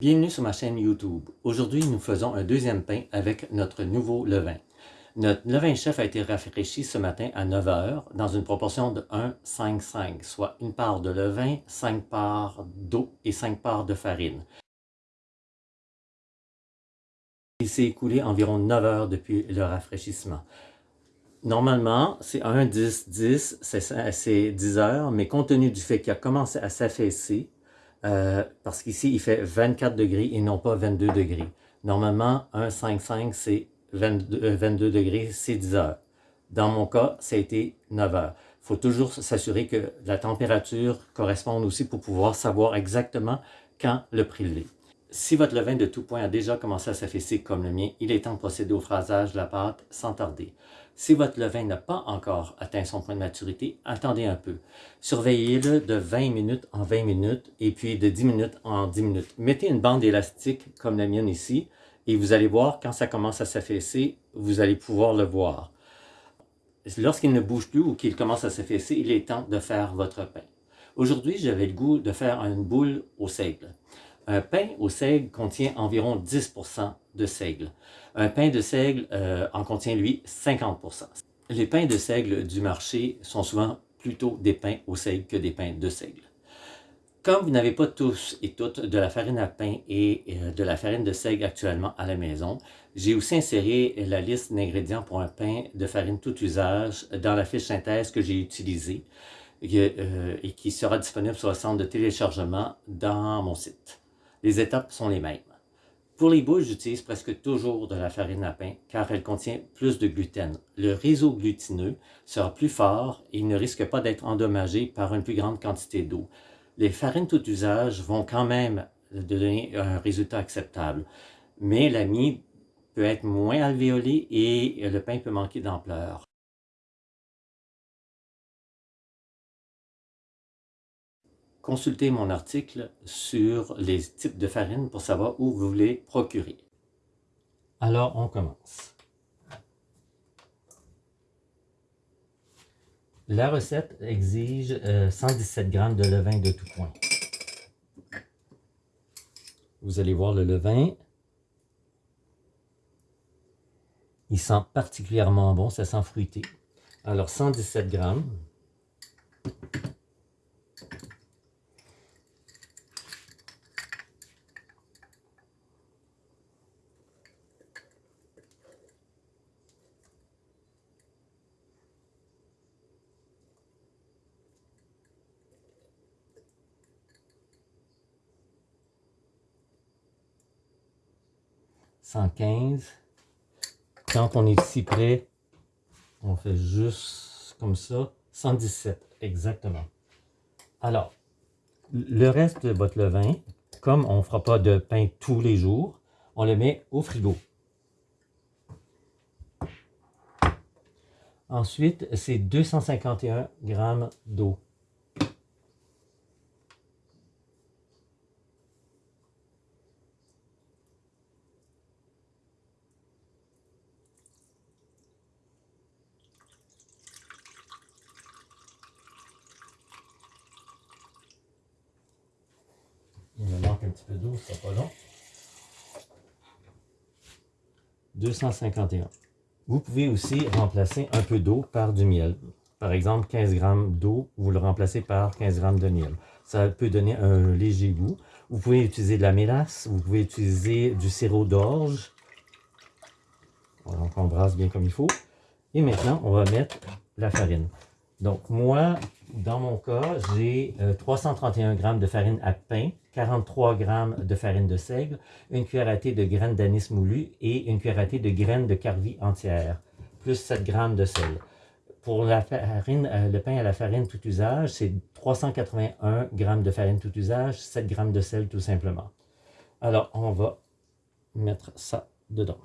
Bienvenue sur ma chaîne YouTube. Aujourd'hui, nous faisons un deuxième pain avec notre nouveau levain. Notre levain chef a été rafraîchi ce matin à 9h dans une proportion de 1, 5, 5, soit une part de levain, 5 parts d'eau et 5 parts de farine. Il s'est écoulé environ 9 heures depuis le rafraîchissement. Normalement, c'est 1, 10, 10, c'est 10 heures, mais compte tenu du fait qu'il a commencé à s'affaisser, euh, parce qu'ici, il fait 24 degrés et non pas 22 degrés. Normalement, 1,55, c'est 22, 22 euh, degrés, c'est 10 heures. Dans mon cas, ça a été 9 heures. Il faut toujours s'assurer que la température corresponde aussi pour pouvoir savoir exactement quand le prélever. Si votre levain de tout point a déjà commencé à s'affaisser comme le mien, il est temps de procéder au phrasage de la pâte sans tarder. Si votre levain n'a pas encore atteint son point de maturité, attendez un peu. Surveillez-le de 20 minutes en 20 minutes et puis de 10 minutes en 10 minutes. Mettez une bande élastique comme la mienne ici et vous allez voir quand ça commence à s'affaisser, vous allez pouvoir le voir. Lorsqu'il ne bouge plus ou qu'il commence à s'affaisser, il est temps de faire votre pain. Aujourd'hui, j'avais le goût de faire une boule au seigle. Un pain au seigle contient environ 10% de seigle. Un pain de seigle euh, en contient, lui, 50%. Les pains de seigle du marché sont souvent plutôt des pains au seigle que des pains de seigle. Comme vous n'avez pas tous et toutes de la farine à pain et euh, de la farine de seigle actuellement à la maison, j'ai aussi inséré la liste d'ingrédients pour un pain de farine tout usage dans la fiche synthèse que j'ai utilisée euh, et qui sera disponible sur le centre de téléchargement dans mon site. Les étapes sont les mêmes. Pour les boules, j'utilise presque toujours de la farine à pain car elle contient plus de gluten. Le réseau glutineux sera plus fort et ne risque pas d'être endommagé par une plus grande quantité d'eau. Les farines tout usage vont quand même donner un résultat acceptable, mais la mie peut être moins alvéolée et le pain peut manquer d'ampleur. Consultez mon article sur les types de farine pour savoir où vous voulez procurer. Alors, on commence. La recette exige 117 euh, g de levain de tout point. Vous allez voir le levain. Il sent particulièrement bon, ça sent fruité. Alors 117 grammes. 115. Quand on est si près, on fait juste comme ça. 117, exactement. Alors, le reste de votre levain, comme on ne fera pas de pain tous les jours, on le met au frigo. Ensuite, c'est 251 grammes d'eau. Il me un petit peu d'eau, c'est pas long. 251. Vous pouvez aussi remplacer un peu d'eau par du miel. Par exemple, 15 g d'eau, vous le remplacez par 15 g de miel. Ça peut donner un léger goût. Vous pouvez utiliser de la mélasse, vous pouvez utiliser du sirop d'orge. Donc, on brasse bien comme il faut. Et maintenant, on va mettre la farine. Donc, moi, dans mon cas, j'ai 331 g de farine à pain, 43 g de farine de seigle, une cuillère à thé de graines d'anis moulu et une cuillère à thé de graines de carvi entière, plus 7 g de sel. Pour la farine, euh, le pain à la farine tout usage, c'est 381 g de farine tout usage, 7 g de sel tout simplement. Alors, on va mettre ça dedans.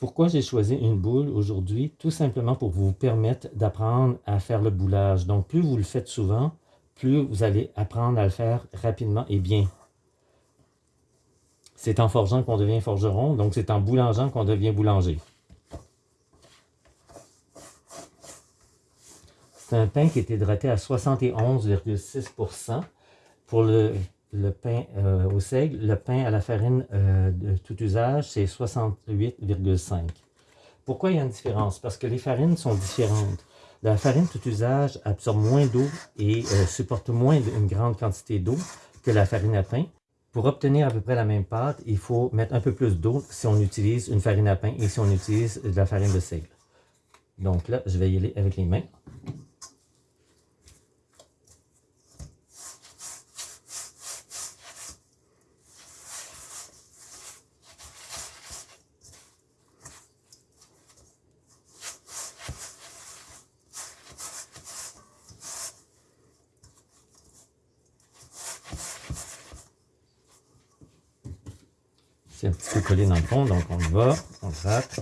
Pourquoi j'ai choisi une boule aujourd'hui? Tout simplement pour vous permettre d'apprendre à faire le boulage. Donc, plus vous le faites souvent, plus vous allez apprendre à le faire rapidement et bien. C'est en forgeant qu'on devient forgeron, donc c'est en boulangeant qu'on devient boulanger. C'est un pain qui est hydraté à 71,6% Pour le, pain euh, au seigle, le pain à la farine euh, de tout usage, c'est 68,5 Pourquoi il y a une différence? Parce que les farines sont différentes. La farine tout usage absorbe moins d'eau et euh, supporte moins une grande quantité d'eau que la farine à pain. Pour obtenir à peu près la même pâte, il faut mettre un peu plus d'eau si on utilise une farine à pain et si on utilise de la farine de seigle. Donc là, je vais y aller avec les mains. C'est un petit peu dans le fond, donc on va, on gratte.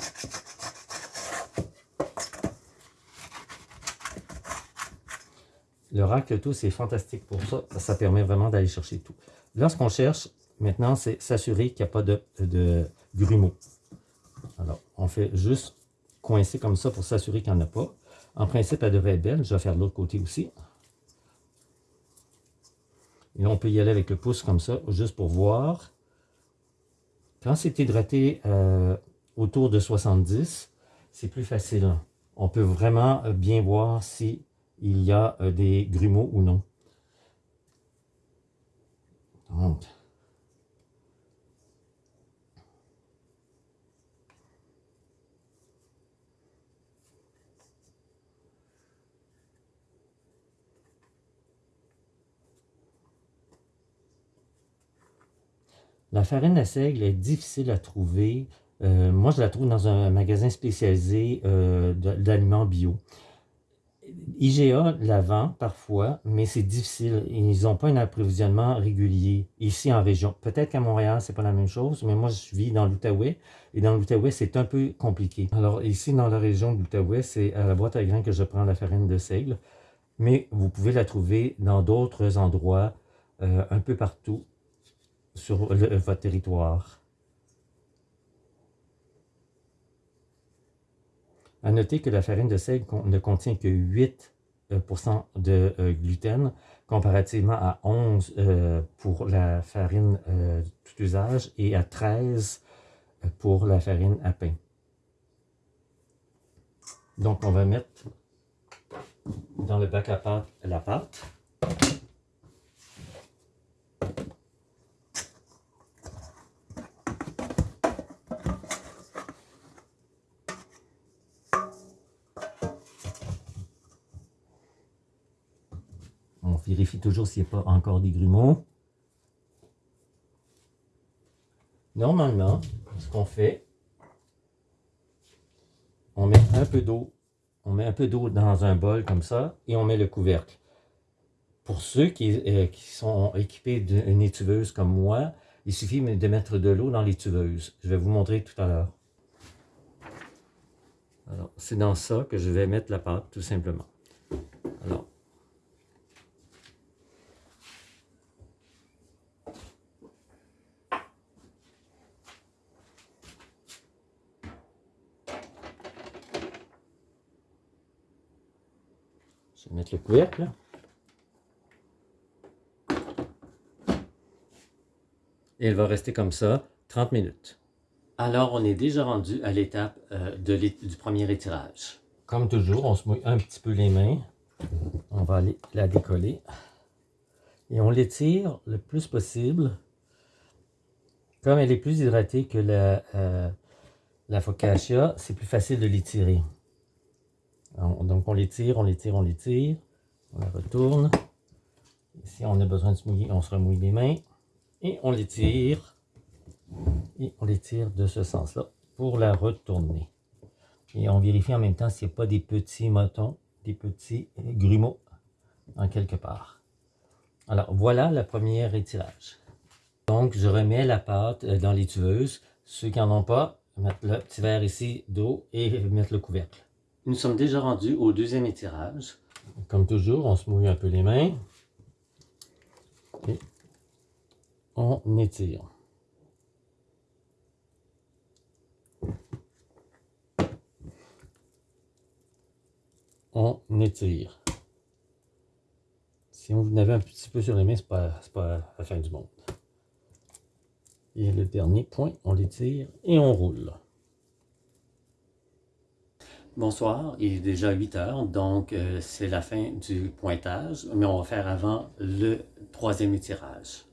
Le rack tout, c'est fantastique pour ça. Ça permet vraiment d'aller chercher tout. Lorsqu'on cherche, maintenant, c'est s'assurer qu'il n'y a pas de, de grumeaux. Alors, on fait juste coincer comme ça pour s'assurer qu'il n'y en a pas. En principe, elle devrait être belle. Je vais faire de l'autre côté aussi. Et là, on peut y aller avec le pouce comme ça, juste pour voir. Quand c'est hydraté euh, autour de 70, c'est plus facile. On peut vraiment euh, bien voir s'il y a euh, des grumeaux ou non. La farine à seigle est difficile à trouver. Euh, moi, je la trouve dans un magasin spécialisé euh, d'aliments bio. IGA la vend parfois, mais c'est difficile. Ils n'ont pas un approvisionnement régulier ici en région. Peut-être qu'à Montréal, c'est pas la même chose, mais moi, je vis dans l'Outaouais. Et dans l'Outaouais, c'est un peu compliqué. Alors, ici, dans la région de l'Outaouais, c'est à la boîte à grains que je prends la farine de seigle. Mais vous pouvez la trouver dans d'autres endroits, euh, un peu partout sur votre territoire. À noter que la farine de seigle ne contient que 8% euh, de euh, gluten, comparativement à 11 euh, pour la farine tout usage et à 13 pour la farine à pain. Donc, on va mettre dans le bac à pâte la pâte. Vérifie toujours s'il n'y a pas encore des grumeaux. Normalement, ce qu'on fait, on met un peu d'eau, on met un peu d'eau dans un bol comme ça, et on met le couvercle. Pour ceux qui, euh, qui sont équipés d'une étuveuse comme moi, il suffit de mettre de l'eau dans l'étuveuse. Je vais vous montrer tout à l'heure. Alors, c'est dans ça que je vais mettre la pâte, tout simplement. Alors, Je vais mettre le couvercle. Et elle va rester comme ça 30 minutes. Alors, on est déjà rendu à l'étape euh, du premier étirage. Comme toujours, on se mouille un petit peu les mains. On va aller la décoller. Et on l'étire le plus possible. Comme elle est plus hydratée que la, euh, la focaccia, c'est plus facile de l'étirer. Donc on l'étire, on l'étire, on l'étire. On la retourne. Si on a besoin de se mouiller, on se remouille les mains. Et on l'étire. Et on l'étire de ce sens-là pour la retourner. Et on vérifie en même temps s'il n'y a pas des petits motons, des petits grumeaux en quelque part. Alors voilà le premier étirage. Donc je remets la pâte euh, dans les tueuses. Ceux qui n'en ont pas, mettre le petit verre ici d'eau et mettre le couvercle. Nous sommes déjà rendus au deuxième étirage. Comme toujours, on se mouille un peu les mains. Et on étire. On étire. Si on vous n'avait un petit peu sur les mains, ce n'est pas la fin du monde. Et le dernier point, on l'étire et on roule. Bonsoir, il est déjà 8 heures, donc euh, c'est la fin du pointage, mais on va faire avant le troisième étirage.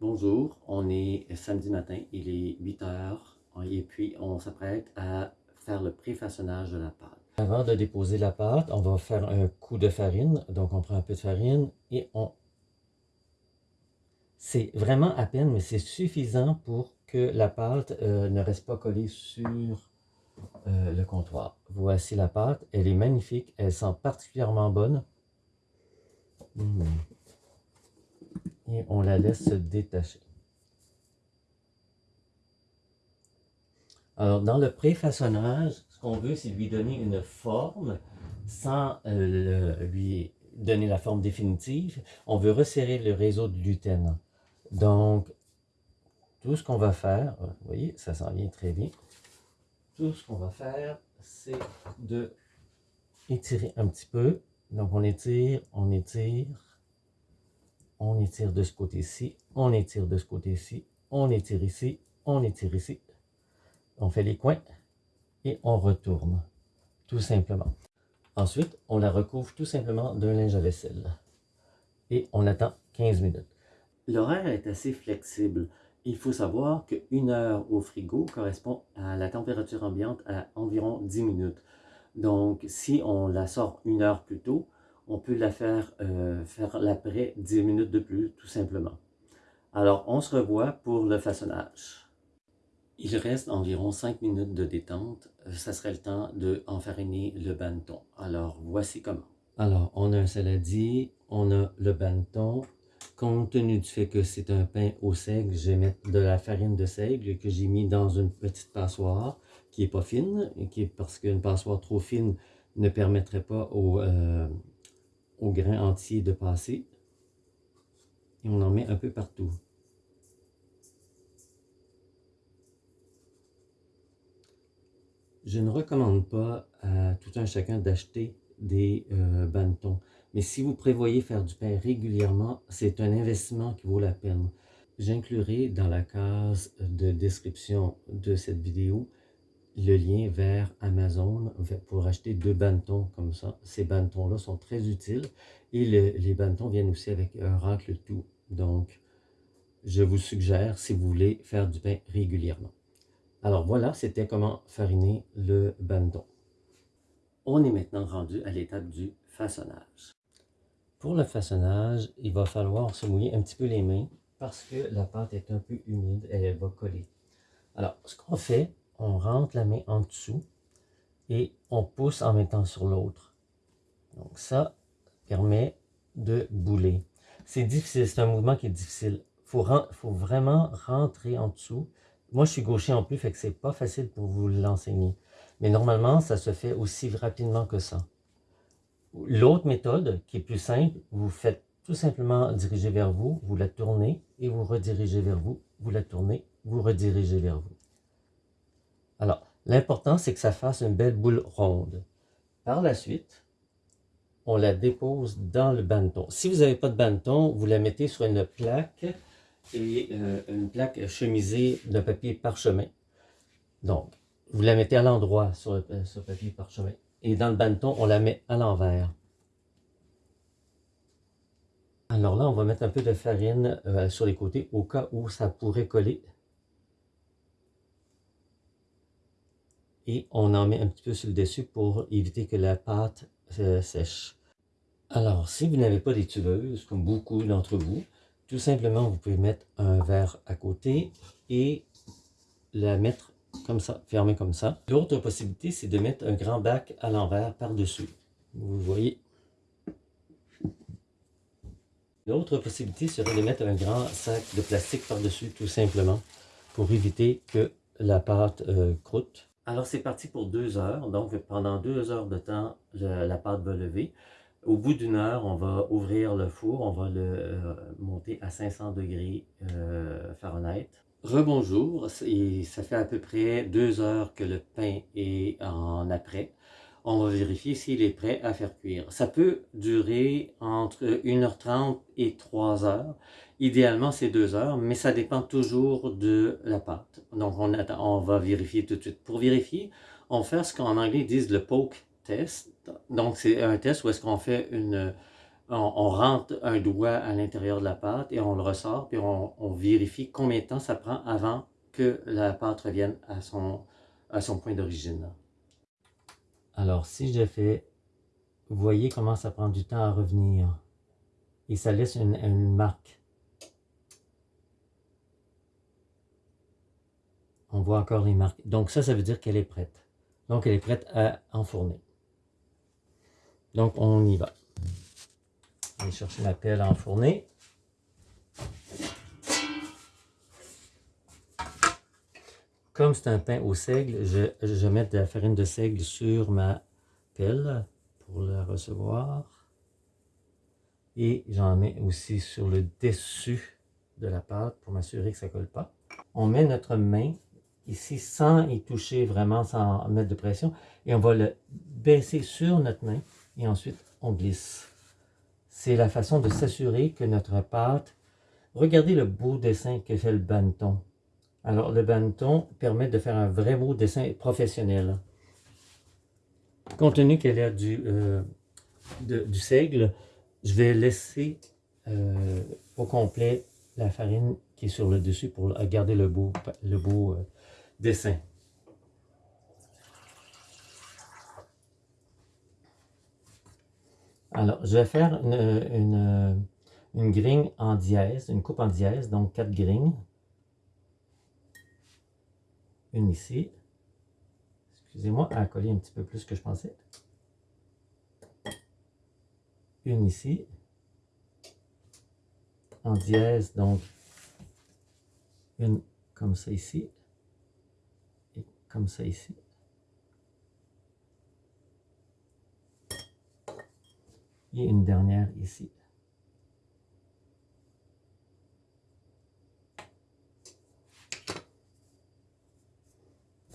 Bonjour, on est samedi matin, il est 8 heures, et puis on s'apprête à faire le préfaçonnage de la pâte. Avant de déposer la pâte, on va faire un coup de farine, donc on prend un peu de farine et on... C'est vraiment à peine, mais c'est suffisant pour que la pâte euh, ne reste pas collée sur euh, le comptoir. Voici la pâte, elle est magnifique, elle sent particulièrement bonne. Mmh. Et on la laisse se détacher. Alors, dans le préfaçonnage, ce qu'on veut, c'est lui donner une forme sans euh, lui donner la forme définitive. On veut resserrer le réseau de gluten. Donc, tout ce qu'on va faire, euh, vous voyez, ça s'en vient très bien. Tout ce qu'on va faire, c'est de étirer un petit peu. Donc on étire, on étire, on étire de ce côté-ci, on étire de ce côté-ci, on étire ici, on étire ici. On fait les coins et on retourne, tout simplement. Ensuite, on la recouvre tout simplement d'un linge à vaisselle. Et on attend 15 minutes. L'horaire est assez flexible. Il faut savoir qu'une heure au frigo correspond à la température ambiante à environ 10 minutes. Donc, si on la sort une heure plus tôt, on peut la faire, euh, faire l'après 10 minutes de plus, tout simplement. Alors, on se revoit pour le façonnage. Il reste environ 5 minutes de détente. Ça serait le temps de le banneton. Alors, voici comment. Alors, on a un saladier, on a le banneton, Compte tenu du fait que c'est un pain au seigle, je vais mettre de la farine de seigle que j'ai mis dans une petite passoire qui n'est pas fine, qui parce qu'une passoire trop fine ne permettrait pas au, euh, au grain entier de passer. Et on en met un peu partout. Je ne recommande pas à tout un chacun d'acheter des euh. Mais si vous prévoyez faire du pain régulièrement, c'est un investissement qui vaut la peine. J'inclurai dans la case de description de cette vidéo le lien vers Amazon pour acheter deux bannetons comme ça. Ces bannetons-là sont très utiles et les bannetons viennent aussi avec un racle tout. Donc, je vous suggère si vous voulez faire du pain régulièrement. Alors voilà, c'était comment fariner le banneton. On est maintenant rendu à l'étape du façonnage. Pour le façonnage, il va falloir se mouiller un petit peu les mains parce que la pâte est un peu humide et elle va coller. Alors, ce qu'on fait, on rentre la main en dessous et on pousse en mettant sur l'autre. Donc ça permet de bouler. C'est difficile, c'est un mouvement qui est difficile. Il faut, vraiment rentrer en dessous. Moi, je suis gaucher en plus, fait que c'est pas facile pour vous l'enseigner. Mais normalement, ça se fait aussi rapidement que ça. L'autre méthode, qui est plus simple, vous faites tout simplement diriger vers vous, vous la tournez et vous redirigez vers vous, vous la tournez, vous redirigez vers vous. Alors, l'important, c'est que ça fasse une belle boule ronde. Par la suite, on la dépose dans le banneton. Si vous n'avez pas de banneton, vous la mettez sur une plaque et euh, une plaque chemisée de papier parchemin. Donc, vous la mettez à l'endroit sur le sur papier parchemin et dans le banneton, on la met à l'envers. Alors là, on va mettre un peu de farine euh, sur les côtés au cas où ça pourrait coller. Et on en met un petit peu sur le dessus pour éviter que la pâte euh, sèche. Alors, si vous n'avez pas des tubeuses, comme beaucoup d'entre vous, tout simplement, vous pouvez mettre un verre à côté et la mettre comme ça, fermé comme ça. L'autre possibilité, c'est de mettre un grand bac à l'envers par-dessus. Vous voyez. L'autre possibilité serait de mettre un grand sac de plastique par-dessus, tout simplement, pour éviter que la pâte euh, croûte. Alors, c'est parti pour deux heures. Donc, pendant deux heures de temps, la pâte va lever. Au bout d'une heure, on va ouvrir le four, on va le euh, monter à 500 degrés euh, Fahrenheit. Rebonjour, ça fait à peu près deux heures que le pain est en après. On va vérifier s'il est prêt à faire cuire. Ça peut durer entre 1h30 et 3 heures. Idéalement, c'est 2 heures, mais ça dépend toujours de la pâte. Donc, on, on va vérifier tout de suite. Pour vérifier, on fait ce qu'en anglais disent le poke test. Donc, c'est un test où est-ce qu'on fait une... On, rentre un doigt à l'intérieur de la pâte et on le ressort, puis on, vérifie combien de temps ça prend avant que la pâte revienne à son, à son point d'origine. Alors, si je fais, vous voyez comment ça prend du temps à revenir. Et ça laisse une, une marque. On voit encore les marques. Donc ça, ça veut dire qu'elle est prête. Donc elle est prête à enfourner. Donc on y va. Je vais chercher ma pelle à enfourner. Comme c'est un pain au seigle, je, je mets de la farine de seigle sur ma pelle pour la recevoir. Et j'en mets aussi sur le dessus de la pâte pour m'assurer que ça ne colle pas. On met notre main ici sans y toucher vraiment, sans mettre de pression. Et on va le baisser sur notre main et ensuite on glisse. C'est la façon de s'assurer que notre pâte... Regardez le beau dessin que fait le banneton. Alors le banneton permet de faire un vrai beau dessin professionnel. Compte tenu qu'elle du, euh, du seigle, je vais laisser euh, au complet la farine qui est sur le dessus pour garder le beau, le beau euh, dessin. Alors, je vais faire une, une, grille en dièse, une coupe en dièse, donc quatre grignes. Une ici. Excusez-moi, à coller un petit peu plus que je pensais. Une ici. En dièse, donc une comme ça ici comme ça ici. Et une dernière ici.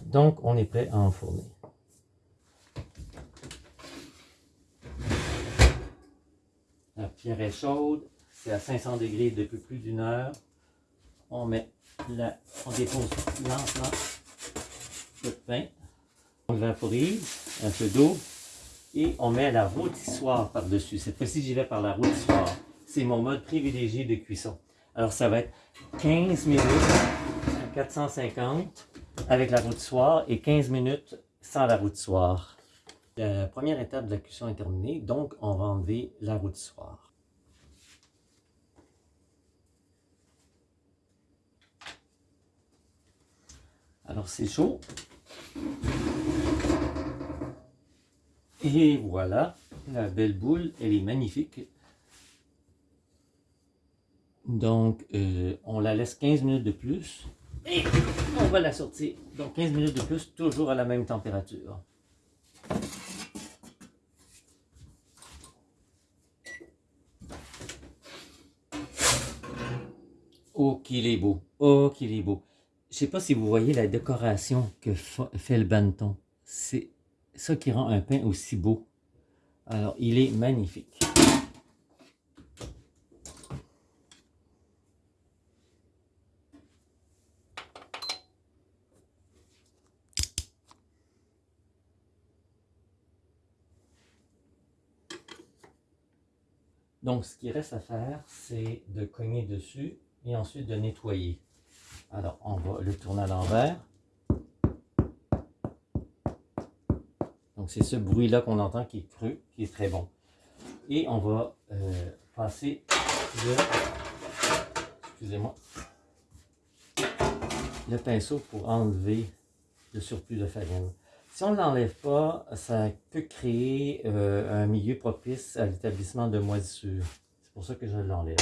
Donc, on est prêt à enfourner. La pierre est chaude, c'est à 500 degrés depuis plus d'une heure. On met la, on dépose lentement de pain. On vaporise un peu d'eau et on met la rôtissoire par-dessus. Cette fois-ci, j'y vais par la rôtissoire. C'est mon mode privilégié de cuisson. Alors, ça va être 15 minutes à 450 avec la rôtissoire et 15 minutes sans la rôtissoire. La première étape de la cuisson est terminée, donc on va enlever la rôtissoire. Alors c'est chaud, et voilà, la belle boule, elle est magnifique. Donc, euh, on la laisse 15 minutes de plus. Et on va la sortir. Donc, 15 minutes de plus, toujours à la même température. Oh, qu'il est beau. Oh, qu'il est beau. Je ne sais pas si vous voyez la décoration que fait le banneton. C'est ça qui rend un pain aussi beau. Alors, il est magnifique. Donc, ce qui reste à faire, c'est de cogner dessus et ensuite de nettoyer. Alors, on va le tourner à l'envers. Donc, c'est ce bruit-là qu'on entend qui est cru, qui est très bon. Et on va euh, passer le pinceau pour enlever le surplus de farine. Si on ne l'enlève pas, ça peut créer euh, un milieu propice à l'établissement de moisissures. C'est pour ça que je l'enlève.